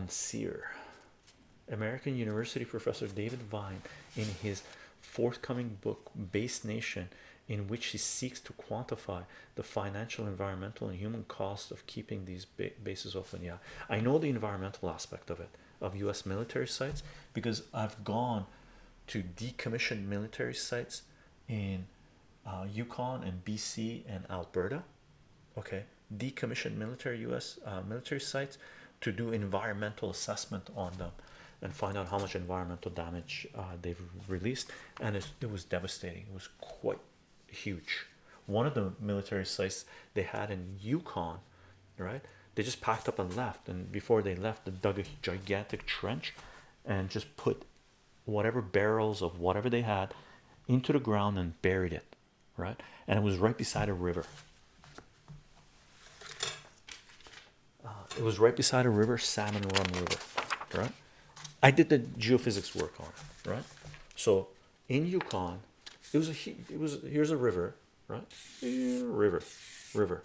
Monsieur. American University professor David Vine, in his forthcoming book, Base Nation, in which he seeks to quantify the financial, environmental, and human cost of keeping these bases open. Yeah, I know the environmental aspect of it, of US military sites, because I've gone to decommissioned military sites in uh, Yukon and BC and Alberta. Okay, decommissioned military US uh, military sites to do environmental assessment on them and find out how much environmental damage uh, they've released, and it, it was devastating. It was quite huge. One of the military sites they had in Yukon, right? They just packed up and left, and before they left, they dug a gigantic trench and just put whatever barrels of whatever they had into the ground and buried it, right? And it was right beside a river. It was right beside a river, Salmon Run River, right? I did the geophysics work on it, right? So in Yukon, it was a it was here's a river, right? river, river,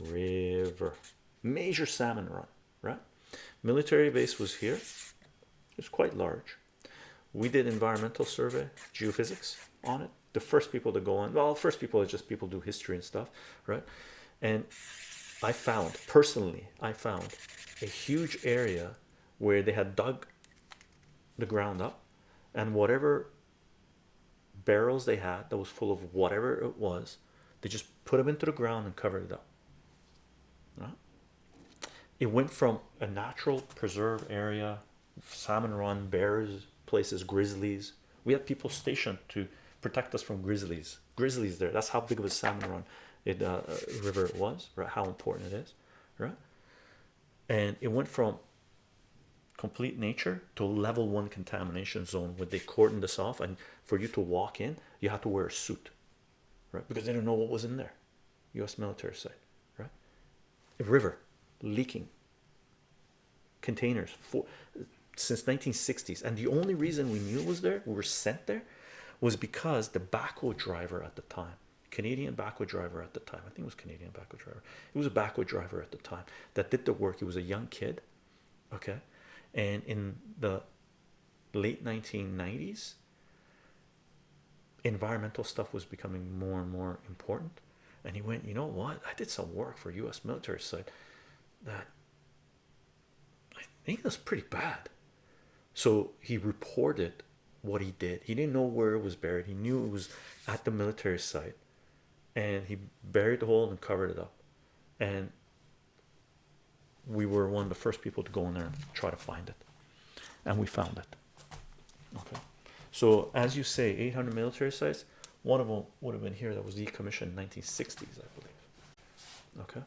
river, major salmon run, right? Military base was here. It's quite large. We did environmental survey, geophysics on it. The first people to go on, well, first people are just people do history and stuff, right? And I found personally, I found a huge area where they had dug the ground up and whatever barrels they had that was full of whatever it was they just put them into the ground and covered it up. It went from a natural preserve area salmon run bears places grizzlies. We had people stationed to protect us from grizzlies. Grizzlies there that's how big of a salmon run it uh, river it was right how important it is right? And it went from complete nature to level one contamination zone where they cordon this off and for you to walk in you have to wear a suit right? Because they don't know what was in there. U.s military site right? A river leaking containers for since 1960s and the only reason we knew it was there we were sent there was because the backhoe driver at the time Canadian backhoe driver at the time. I think it was Canadian backhoe driver. It was a backhoe driver at the time that did the work. He was a young kid okay? And in the late 1990s environmental stuff was becoming more and more important. And he went you know what? I did some work for US military site that I think that's pretty bad. So he reported what he did. He didn't know where it was buried. He knew it was at the military site and he buried the hole and covered it up. And we were one of the first people to go in there and try to find it. And we found it. Okay. So as you say 800 military sites one of them would have been here that was decommissioned in 1960s i believe. Okay